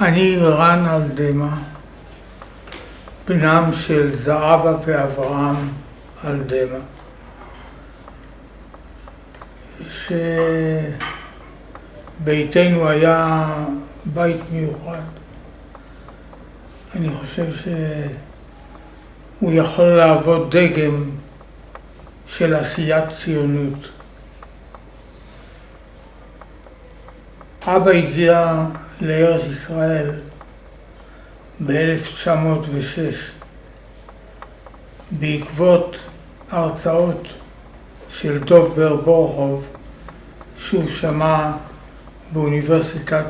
אני רן אלדמה, בנם של זהבה ואברהם אלדמה, שביתנו היה בית מיוחד. אני חושב שהוא יכול להוות דגם של עשיית ציונות. אבא הגיע לארץ ישראל ב-1906 בעקבות הרצאות של דוב בר בורחוב שהוא שמע באוניברסיטת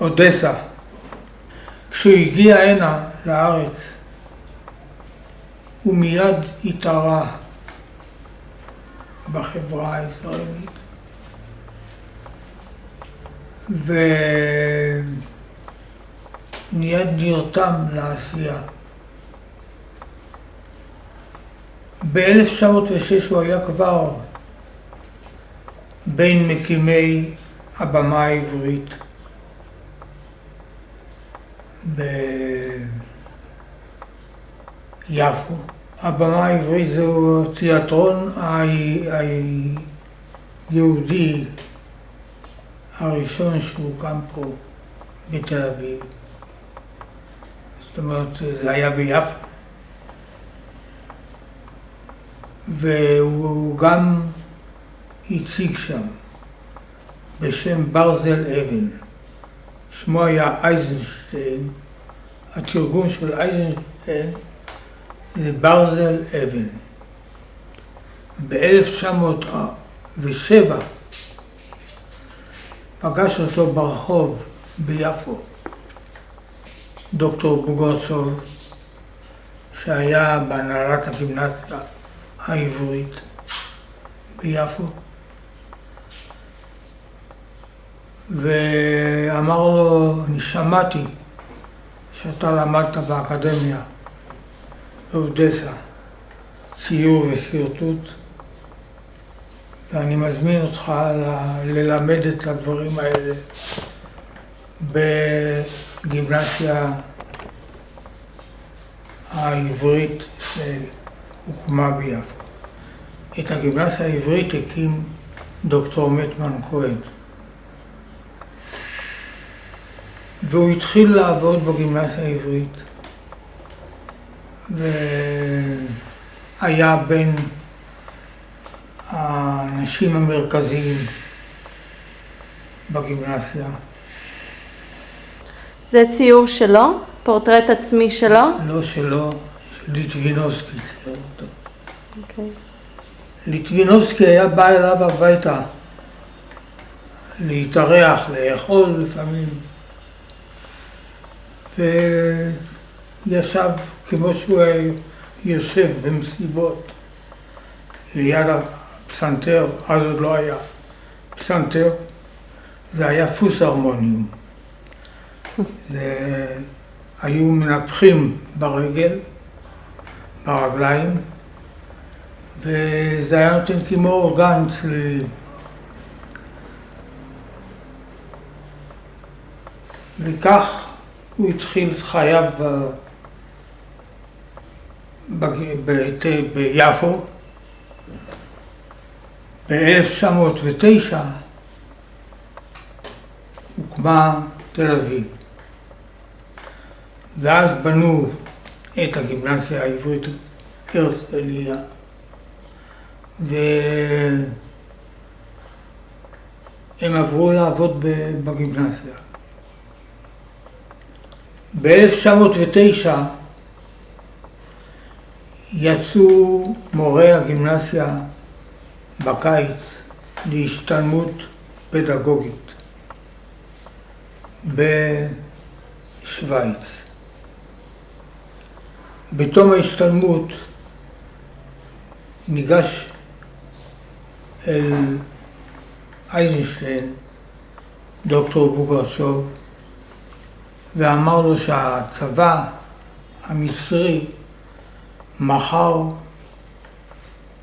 אודסה. כשהוא הגיע הנה לארץ הוא מיד התערה בחברה הישראלית ומיד נרתם לעשייה. ב-1906 הוא היה כבר בין מקימי הבמה העברית ביפו. הבמה העברית זהו תיאטרון היהודי הראשון שהוקם פה בתל אביב. זאת אומרת, זה היה ביפו. והוא גם הציג שם בשם ברזל אבן. שמו היה אייזנשטיין, התרגום של אייזנשטיין זה ברזל אבן. ב-1907 פגש אותו ברחוב ביפו דוקטור בוגרסוב, שהיה בהנהלת הגימנסיה העברית ביפו, ואמר לו, אני שמעתי שאתה למדת באקדמיה באודסה ציור ושרטוט ואני מזמין אותך ללמד את הדברים האלה בגימנסיה העברית שהוקמה ביפו. את הגימנסיה העברית הקים דוקטור מטמן כהן. והוא התחיל לעבוד בגימנסיה העברית והיה בין האנשים המרכזיים בגימנסיה. זה ציור שלו? פורטרט עצמי שלו? לא שלו, של ליטבינובסקי צייר אותו. Okay. אוקיי. ליטבינובסקי היה בא אליו הביתה להתארח, לאכול לפעמים, וישב כמו שהוא היה יושב במסיבות ליד פסנתר, אז עוד לא היה פסנתר, זה היה פוס הרמוניום. זה, היו מנפחים ברגל, ברגליים, וזה היה נותן כמו אורגן צלילים. וכך הוא התחיל את חייו ב... ב... ב... ביפו. ב-1909 הוקמה תל אביב, ואז בנו את הגימנסיה העברית הרצליה, והם עברו לעבוד בגימנסיה. ב-1909 יצאו מורי הגימנסיה בקיץ להשתלמות פדגוגית בשוויץ. בתום ההשתלמות ניגש אל אייזנשטיין, דוקטור בוגרשוב, ואמר לו שהצבא המצרי מכר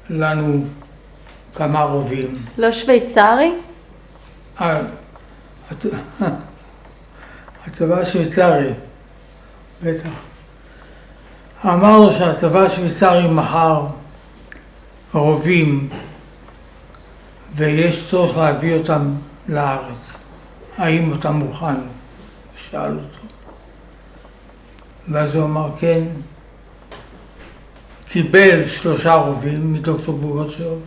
לנו כמה רובים. לא שוויצרי? אה, הצבא השוויצרי, בטח. אמר לו שהצבא השוויצרי מכר רובים ויש צורך להביא אותם לארץ. האם אתה מוכן? שאל אותו. ואז הוא אמר כן. קיבל שלושה רובים מדוקטור בוגוצ'וב,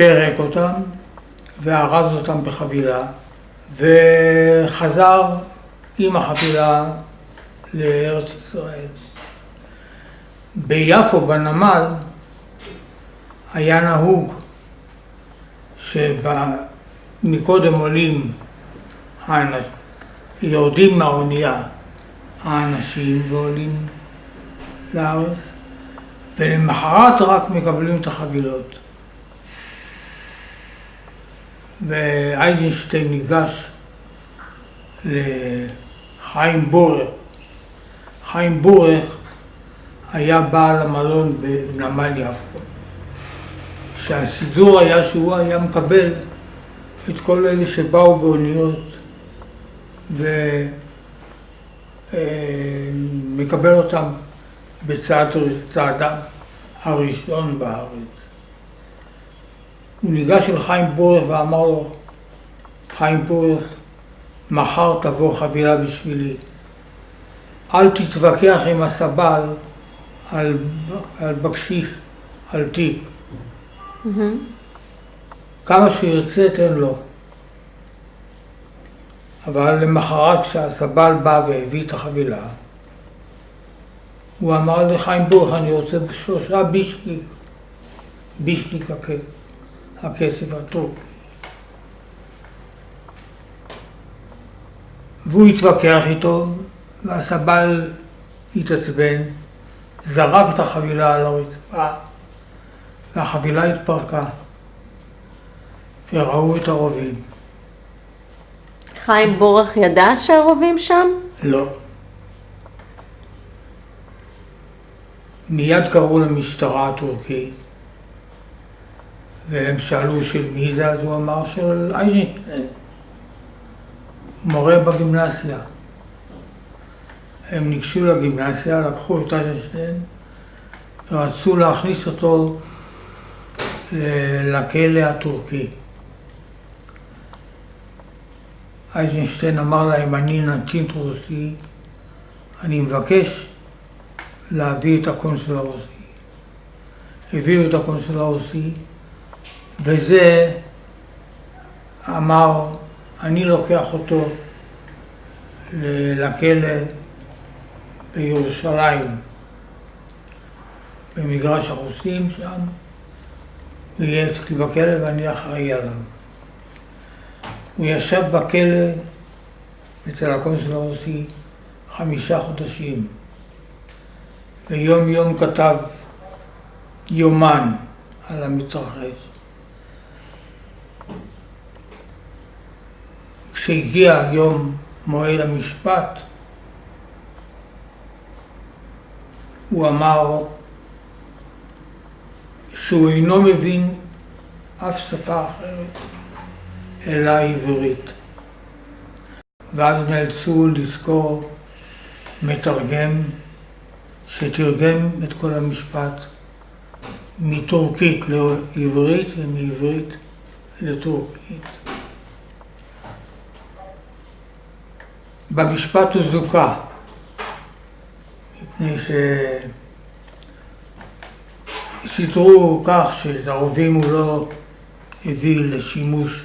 פירק אותם וארז אותם בחבילה וחזר עם החבילה לארץ ישראל. ביפו, בנמל, היה נהוג שמקודם עולים. יורדים מהאונייה האנשים ועולים לארץ, ולמחרת רק מקבלים את החבילות. ואייזנשטיין ניגש לחיים בורך. חיים בורך היה בעל המלון בנמל יפו. שהסידור היה שהוא היה מקבל את כל אלה שבאו באוניות ומקבל אותם בצעדם הראשון בארץ. הוא ניגש אל חיים בורך ואמר לו, חיים בורך, מחר תבוא חבילה בשבילי. אל תתווכח עם הסבל על, על בקשיש, על טיפ. Mm-hmm. כמה שירצה תן לו. אבל למחרת כשהסבל בא והביא את החבילה, הוא אמר לחיים בורך, אני רוצה בשלושה בישליק, בישליק הכסף הטורקי. והוא התווכח איתו, והסבל התעצבן, זרק את החבילה על הרצפה, והחבילה התפרקה, וראו את הרובים. חיים בורך ידע שהרובים שם? לא. מיד קראו למשטרה הטורקית, והם שאלו של מי זה, אז הוא אמר של אייזנשטיין, מורה בגימנסיה. הם ניגשו לגימנסיה, לקחו את אייזנשטיין ורצו להכניס אותו לכלא הטורקי. אייזנשטיין אמר להם, אני נתין רוסי, אני מבקש להביא את הקונסול הרוסי. הביאו את הקונסול הרוסי, וזה אמר, אני לוקח אותו לכלא בירושלים, במגרש הרוסים שם, הוא יהיה אצלי בכלא ואני אחראי עליו. הוא ישב בכלא אצל הקונסול הרוסי חמישה חודשים, ויום יום כתב יומן על המתרחש. כשהגיע יום מועד המשפט, הוא אמר שהוא אינו מבין אף שפה אחרת אלא עברית. ואז נאלצו לזכור מתרגם שתרגם את כל המשפט מטורקית לעברית ומעברית לטורקית. במשפט הוא זוכה, מפני שסידרו כך שאת הרובים הוא לא הביא לשימוש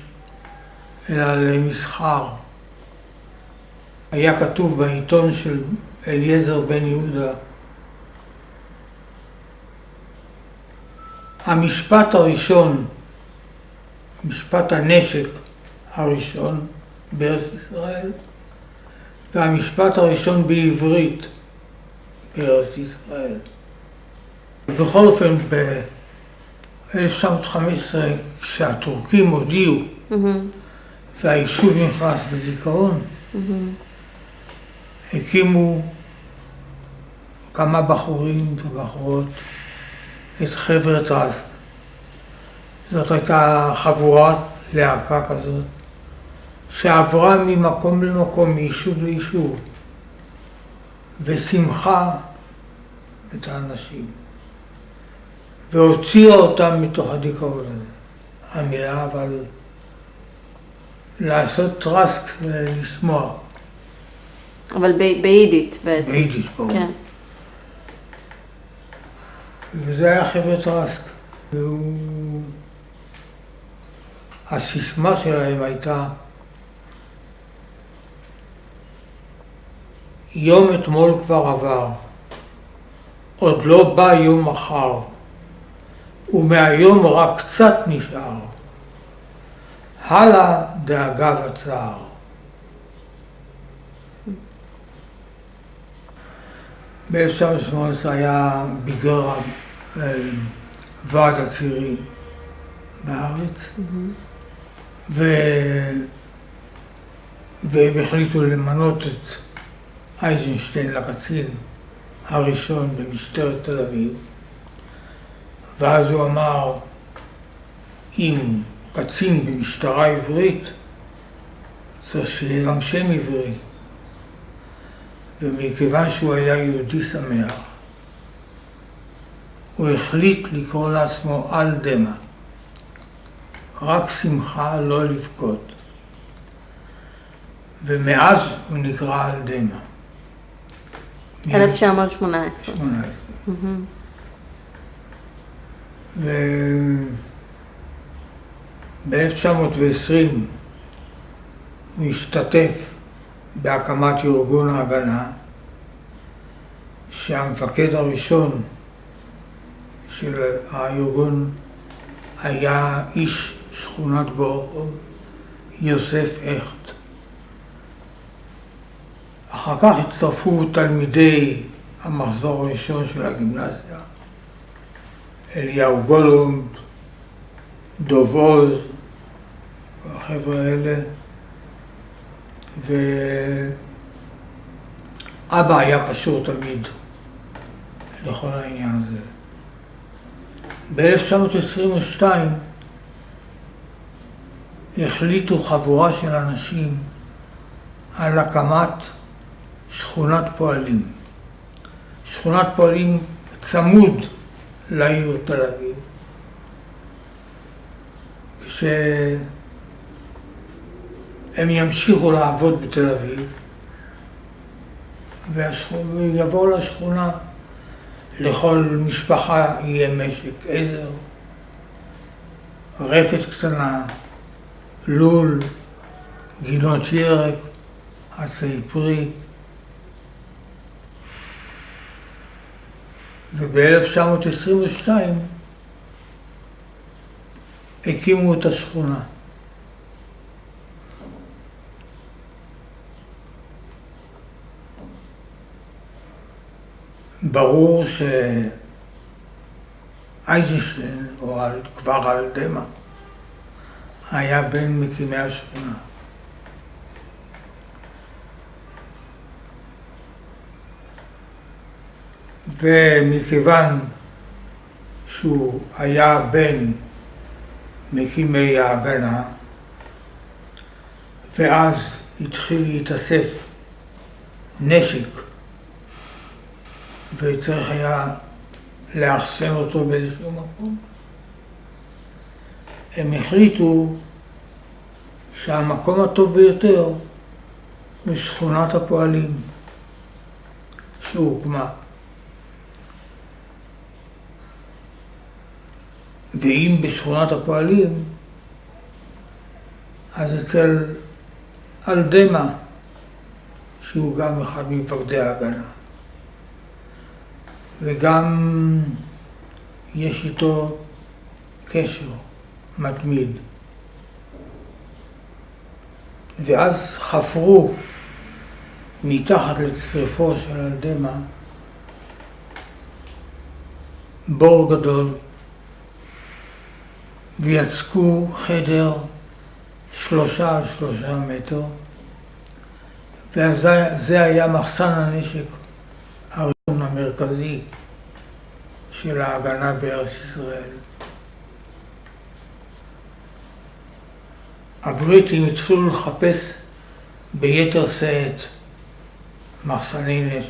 אלא למסחר. היה כתוב בעיתון של אליעזר בן יהודה המשפט הראשון, משפט הנשק הראשון בארץ ישראל והמשפט הראשון בעברית בארץ ישראל. בכל אופן, ב-1915, כשהטורקים הודיעו mm-hmm. והיישוב נכנס בזיכרון, mm-hmm. הקימו כמה בחורים ובחורות את חבר'ה טרסק. זאת הייתה חבורת להקה כזאת שעברה ממקום למקום, מיישוב ליישוב, ושימחה את האנשים, והוציאה אותם מתוך הדיכאון הזה. המילה אבל לעשות טרסק ולשמוח. אבל ב- ביידית בעצם. ביידיש ברור. כן. וזה היה חבר'ה טרסק. והוא... הסיסמה שלהם הייתה יום אתמול כבר עבר, עוד לא בא יום מחר, ומהיום רק קצת נשאר. הלאה דאגה וצער. ב-1918 היה ביגר אה, ועד הצעירים בארץ, ו... והם החליטו למנות את אייזנשטיין לקצין הראשון במשטרת תל אביב, ואז הוא אמר, אם קצין במשטרה עברית, צריך שיהיה גם שם עברי. ומכיוון שהוא היה יהודי שמח, הוא החליט לקרוא לעצמו על דמה. רק שמחה, לא לבכות. ומאז הוא נקרא על דמה. 1918. 18. מהמם. וב-1920 הוא השתתף בהקמת ארגון ההגנה, שהמפקד הראשון של הארגון היה איש שכונת בורחוב, יוסף הכט. אחר כך הצטרפו תלמידי המחזור הראשון של הגימנסיה, אליהו גולומב, דוב עוז, החבר'ה האלה, ואבא היה קשור תמיד לכל העניין הזה. ב-1922 החליטו חבורה של אנשים על הקמת שכונת פועלים. שכונת פועלים צמוד לעיר תל אביב. כשהם ימשיכו לעבוד בתל אביב ויבואו לשכונה, לכל משפחה יהיה משק עזר, רפת קטנה, לול, גינות ירק, עצי פרי. וב-1922 הקימו את השכונה. ברור שאייזנשטיין, או כבר על דמה, היה בין מקימי השכונה. ומכיוון שהוא היה בין מקימי ההגנה, ואז התחיל להתאסף נשק, וצריך היה לאחסן אותו באיזשהו מקום, הם החליטו שהמקום הטוב ביותר הוא שכונת הפועלים שהוקמה. ואם בשכונת הפועלים, אז אצל אלדמה, שהוא גם אחד ממפקדי ההגנה. וגם יש איתו קשר מתמיד. ואז חפרו מתחת לצריפו של אלדמה בור גדול ויצקו חדר שלושה על שלושה מטר, וזה היה מחסן הנשק הראשון המרכזי של ההגנה בארץ ישראל. הבריטים התחילו לחפש ביתר שאת מחסני נשק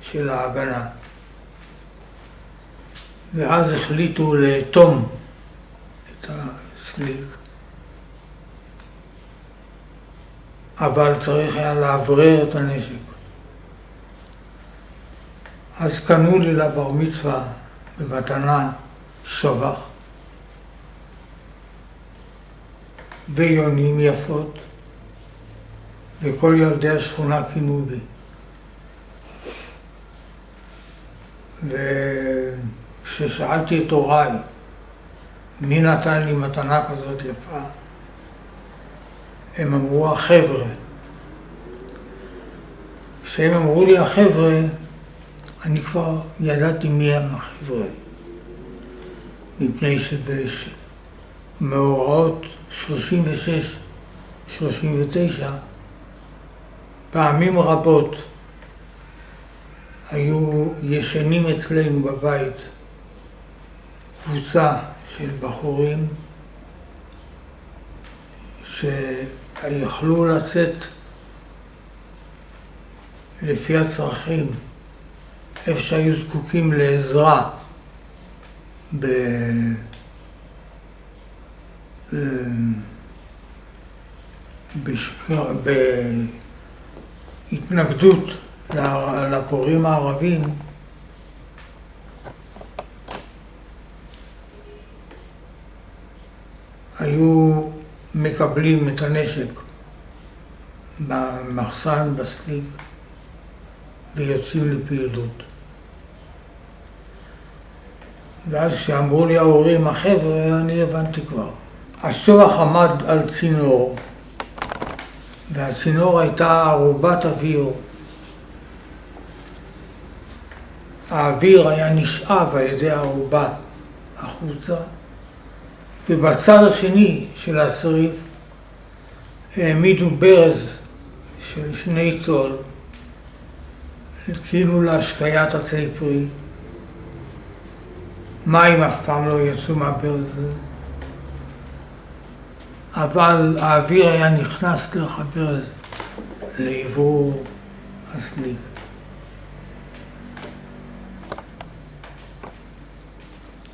של ההגנה. ואז החליטו לאטום את הסליק. אבל צריך היה לאוורר את הנשק. אז קנו לי לבר מצווה במתנה שובח ויונים יפות, וכל ילדי השכונה כינו בי. וכששאלתי את הוריי מי נתן לי מתנה כזאת יפה, הם אמרו החבר'ה. כשהם אמרו לי החבר'ה, אני כבר ידעתי מי הם החבר'ה. מפני שבמאורעות 36-39 פעמים רבות היו ישנים אצלנו בבית קבוצה של בחורים שיכלו לצאת לפי הצרכים, איפה שהיו זקוקים לעזרה ב... בהתנגדות לפורעים הערבים היו מקבלים את הנשק במחסן, בסליק, ויוצאים לפעילות. ואז כשאמרו לי ההורים, החבר'ה, אני הבנתי כבר. השוח עמד על צינור, והצינור הייתה ערובת אוויר. האוויר היה נשאב על ידי הערובה החוצה, ובצד השני של השריף העמידו ברז של שני צול, כאילו להשקיית עצי פרי. מים אף פעם לא יצאו מהברז הזה. אבל האוויר היה נכנס דרך הברז לעבור הסליק.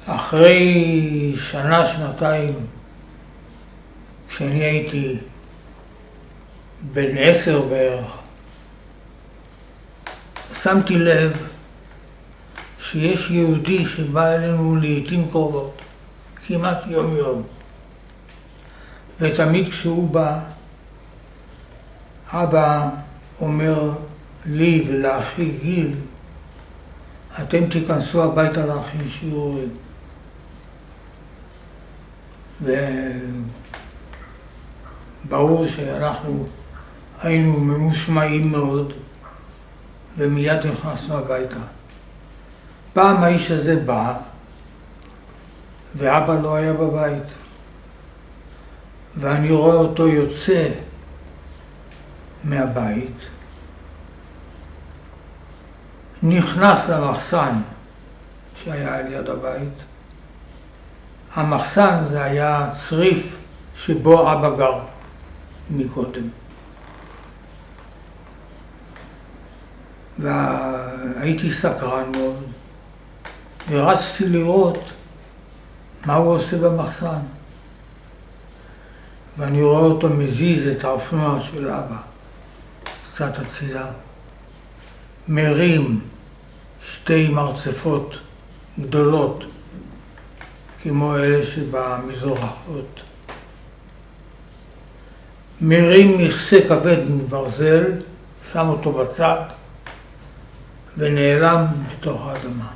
אחרי שנה, שנתיים, כשאני הייתי בן עשר בערך, שמתי לב שיש יהודי שבא אלינו לעיתים קרובות, כמעט יום יום. ותמיד כשהוא בא, אבא אומר לי ולאחי גיל, אתם תיכנסו הביתה להכין שיעורים. וברור שאנחנו היינו ממושמעים מאוד, ומיד נכנסנו הביתה. פעם האיש הזה בא, ואבא לא היה בבית. ואני רואה אותו יוצא מהבית, נכנס למחסן שהיה על יד הבית. המחסן זה היה צריף שבו אבא גר מקודם. והייתי סקרן מאוד, ורצתי לראות מה הוא עושה במחסן. ואני רואה אותו מזיז את האופנוע של אבא, קצת הצידה, מרים שתי מרצפות גדולות, כמו אלה שבמזרחות, מרים מכסה כבד מברזל, שם אותו בצד ונעלם בתוך האדמה.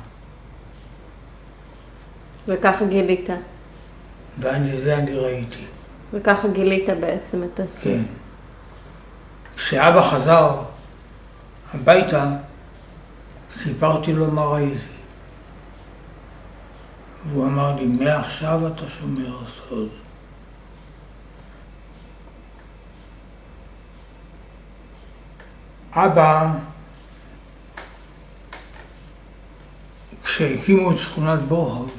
וככה גילית. ואני, זה אני ראיתי. וככה גילית בעצם את הסיר. כן. כשאבא חזר הביתה, סיפרתי לו מה ראיתי. והוא אמר לי, מעכשיו אתה שומר סוד. אבא, כשהקימו את שכונת בורחוב,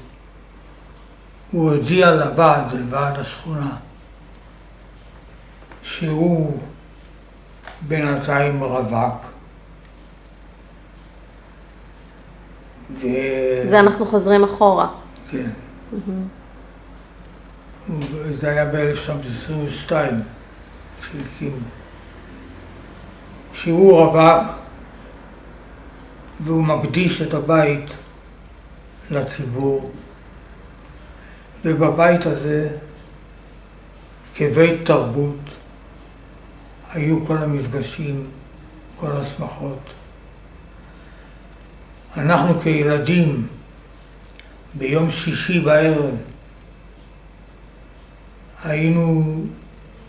הוא הודיע לוועד, לוועד השכונה, שהוא בינתיים רווק. ו... זה אנחנו חוזרים אחורה. כן. זה היה ב-1922 שהקים. שהוא רווק והוא מקדיש את הבית לציבור, ובבית הזה, כבית תרבות, היו כל המפגשים, כל השמחות. אנחנו כילדים, ביום שישי בערב, היינו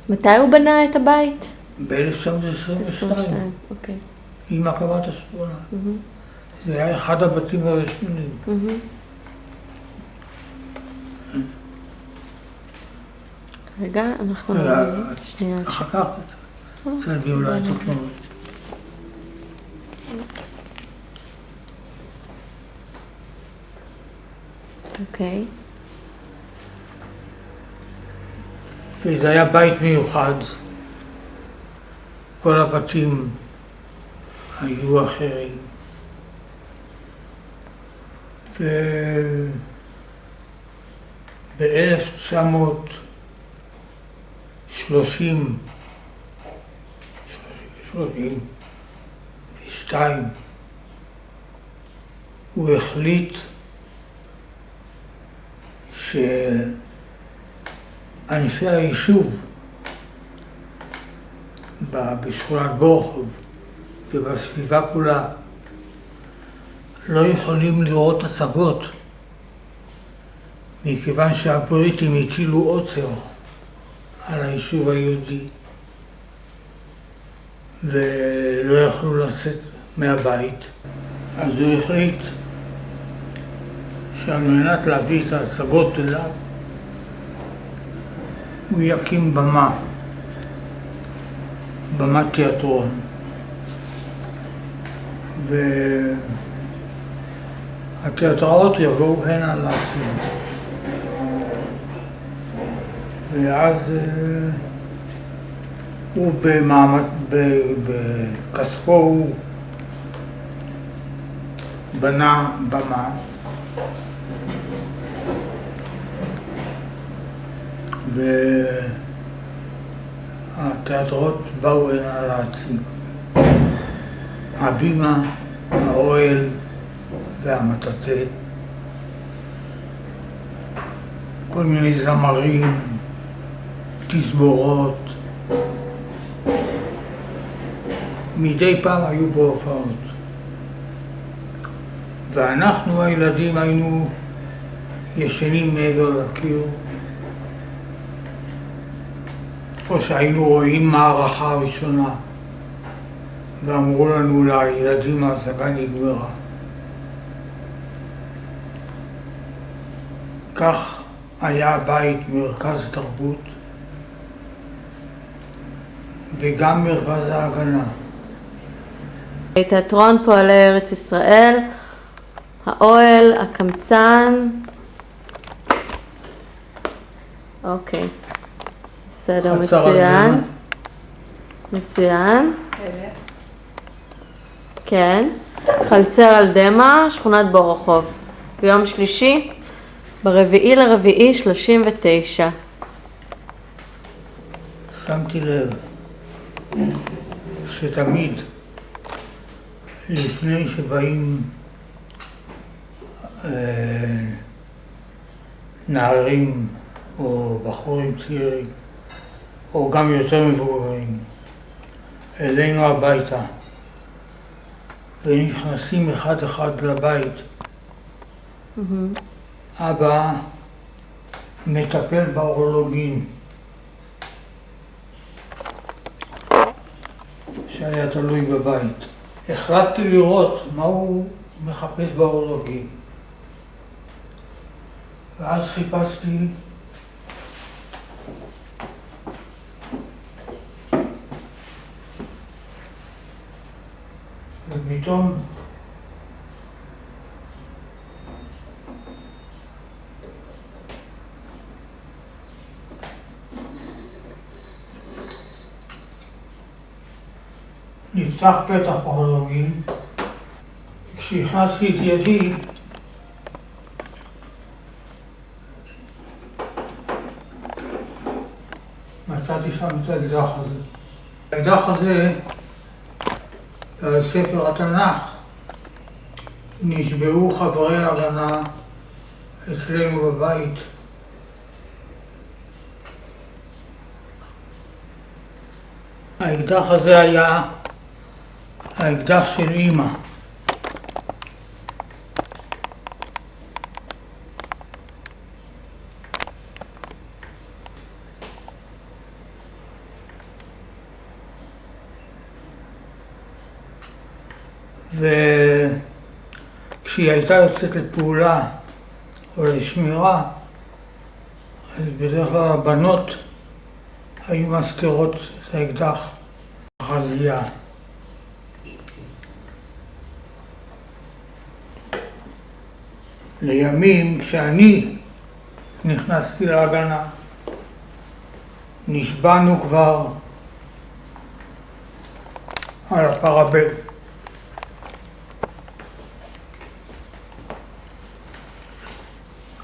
מתי הוא בנה את הבית? ב-1922, 22, אוקיי. עם הקמת השכונה. מהמם, זה היה אחד הבתים הראשונים. רגע, אנחנו... אה, שנייה. אחר כך, תצלמי אולי את התמונות. אוקיי. וזה היה בית מיוחד. כל הבתים היו אחרים. וב-1930, שלושים ושתיים, הוא החליט שאנשי היישוב בשכונת בורחוב ובסביבה כולה לא יכולים לראות הצגות מכיוון שהבריטים הטילו עוצר על היישוב היהודי ולא יכלו לצאת מהבית. אז הוא החליט שעל מנת להביא את ההצגות אליו הוא יקים במה, במת תיאטרון. והתיאטראות יבואו הנה להציג. ואז אה, הוא במעמד, בכספו הוא בנה במה והתיאטראות באו הנה להציג. הבימה, האוהל והמטאטא, כל מיני זמרים, תזמורות. מדי פעם היו בו הופעות. ואנחנו הילדים היינו ישנים מעבר לקיר, או שהיינו רואים מערכה ראשונה, ואמרו לנו לילדים ההצגה נגמרה. כך היה הבית מרכז תרבות וגם מרכז ההגנה. תיאטרון פועלי ארץ ישראל, האוהל, הקמצן. אוקיי, בסדר, מצוין. מצוין. כן. חלצר על דמע, שכונת בורחוב. ביום שלישי, ברביעי לרביעי שלושים ותשע. שמתי לב שתמיד לפני שבאים אה, נערים או בחורים צעירים, או גם יותר מבוגרים, אלינו הביתה, ונכנסים אחד אחד לבית, אבא מטפל באורולוגין. שהיה תלוי בבית. החלטתי לראות מה הוא מחפש באורולוגים. ואז חיפשתי ופתאום נפתח פתח פרולוגי, כשהכנסתי את ידי מצאתי שם את האקדח הזה. האקדח הזה, על ספר התנ"ך, נשבעו חברי ההגנה אצלנו בבית. האקדח הזה היה האקדח של אימא. וכשהיא הייתה יוצאת לפעולה או לשמירה, אז בדרך כלל הבנות היו מסתירות את האקדח בחזייה. לימים, כשאני נכנסתי להגנה, נשבענו כבר על הפרבל.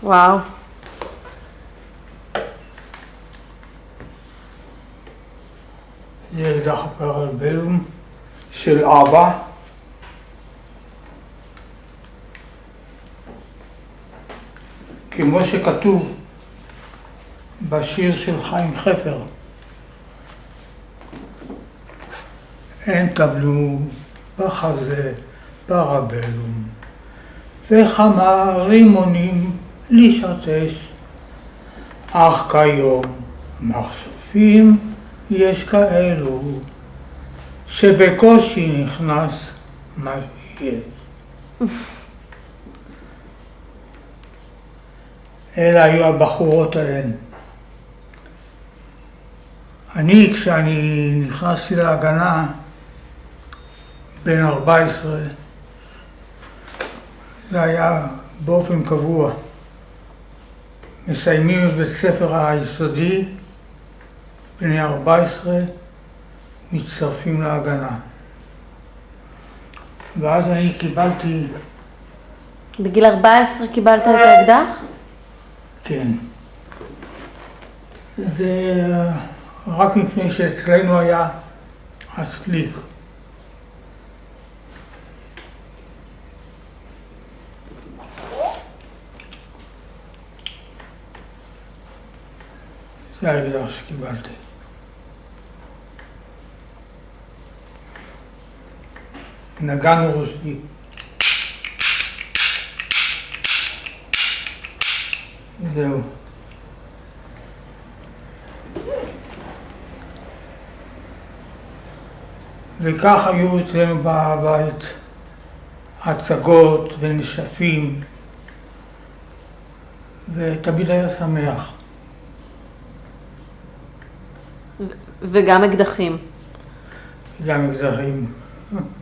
וואו. זה אקדח הפרבלום של אבא. כמו שכתוב בשיר של חיים חפר, אין תבלום בחזה פרבלום וכמה רימונים לשרטש, אך כיום מחשופים יש כאלו שבקושי נכנס מה שיש. אלה היו הבחורות ההן. אני, כשאני נכנסתי להגנה, בן 14, זה היה באופן קבוע. מסיימים את בית ספר היסודי, בני 14, מצטרפים להגנה. ואז אני קיבלתי, בגיל 14 קיבלת את האקדח? כן, זה רק מפני שאצלנו היה הסליק. זה האקדח שקיבלתי. נגן רוסי. זהו. וכך היו אצלנו בבית הצגות ונשפים, ותמיד היה שמח. וגם אקדחים. גם אקדחים.